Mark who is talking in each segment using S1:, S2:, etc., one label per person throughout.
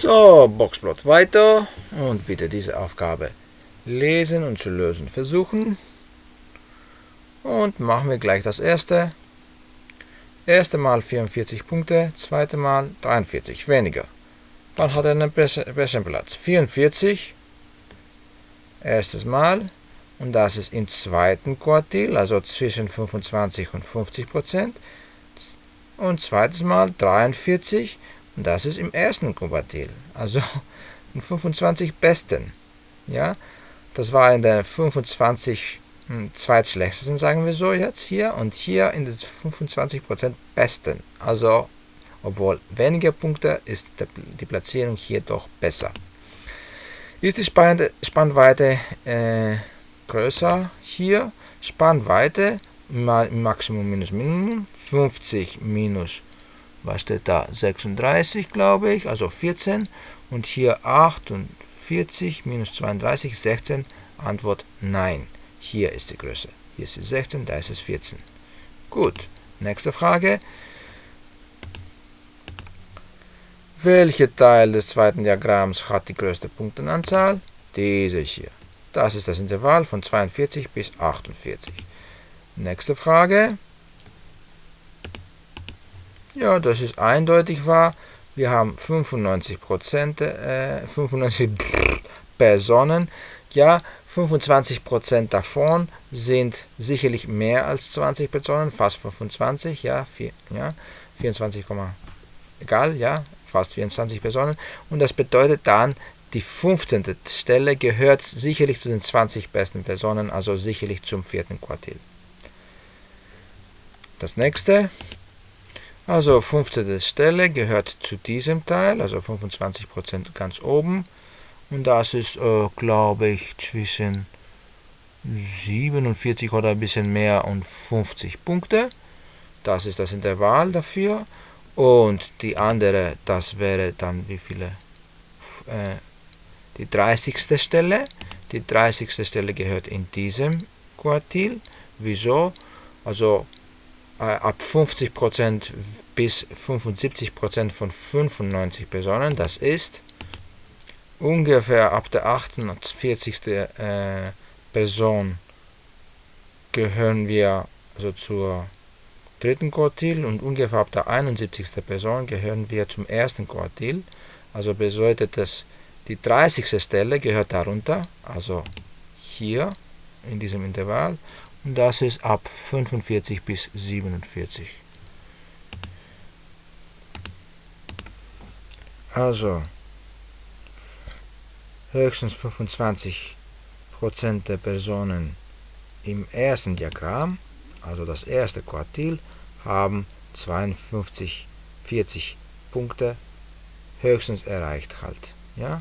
S1: So, Boxplot weiter und bitte diese Aufgabe lesen und zu lösen versuchen. Und machen wir gleich das erste. Erste Mal 44 Punkte, zweite Mal 43, weniger. Dann hat er einen besseren Platz. 44, erstes Mal, und das ist im zweiten Quartil, also zwischen 25 und 50 Prozent. Und zweites Mal 43, und das ist im ersten Quartil, also im 25 besten. Ja, das war in der 25 hm, zweitschlechtesten, sagen wir so jetzt hier, und hier in den 25% besten. Also, obwohl weniger Punkte, ist die Platzierung hier doch besser. Ist die Spannweite äh, größer hier? Spannweite mal Maximum minus Minimum, 50 minus, was steht da, 36 glaube ich, also 14 und hier 48 minus 32, 16, Antwort Nein. Hier ist die Größe. Hier ist es 16, da ist es 14. Gut, nächste Frage. Welcher Teil des zweiten Diagramms hat die größte Punktenanzahl? Diese hier. Das ist das Intervall von 42 bis 48. Nächste Frage. Ja, das ist eindeutig wahr. Wir haben 95 äh, 95 Personen. Ja, 25% davon sind sicherlich mehr als 20 Personen, fast 25, ja, vier, ja 24, egal, ja, fast 24 Personen. Und das bedeutet dann, die 15. Stelle gehört sicherlich zu den 20 besten Personen, also sicherlich zum vierten Quartil. Das nächste, also 15. Stelle gehört zu diesem Teil, also 25% ganz oben. Und das ist, äh, glaube ich, zwischen 47 oder ein bisschen mehr und 50 Punkte. Das ist das Intervall dafür. Und die andere, das wäre dann wie viele? Äh, die 30. Stelle. Die 30. Stelle gehört in diesem Quartil. Wieso? Also ab 50% bis 75% von 95 Personen. Das ist ungefähr ab der 48. Äh, Person gehören wir also zur dritten Quartil und ungefähr ab der 71. Person gehören wir zum ersten Quartil. Also bedeutet das, die 30. Stelle gehört darunter, also hier in diesem Intervall das ist ab 45 bis 47. Also höchstens 25% der Personen im ersten Diagramm, also das erste Quartil, haben 52, 40 Punkte höchstens erreicht halt. Ja?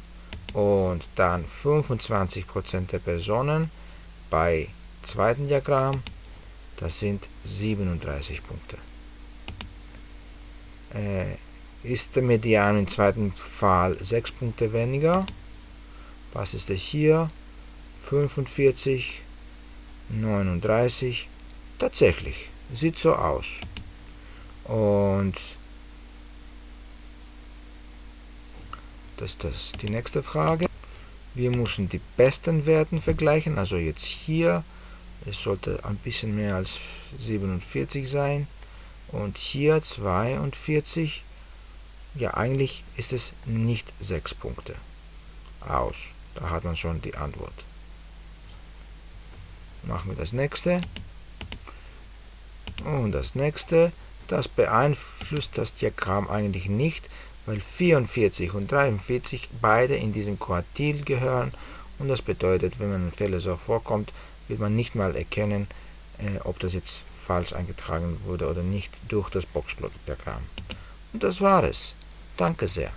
S1: Und dann 25% der Personen bei zweiten Diagramm, das sind 37 Punkte. Äh, ist der Median im zweiten Fall 6 Punkte weniger, was ist das hier? 45, 39. Tatsächlich, sieht so aus. Und das ist das die nächste Frage. Wir müssen die besten Werten vergleichen. Also jetzt hier, es sollte ein bisschen mehr als 47 sein. Und hier 42. Ja, eigentlich ist es nicht 6 Punkte aus. Da hat man schon die Antwort. Machen wir das nächste. Und das nächste, das beeinflusst das Diagramm eigentlich nicht, weil 44 und 43 beide in diesem Quartil gehören und das bedeutet, wenn man Fehler so vorkommt, wird man nicht mal erkennen, äh, ob das jetzt falsch eingetragen wurde oder nicht durch das Boxplot-Diagramm. Und das war es. Danke sehr.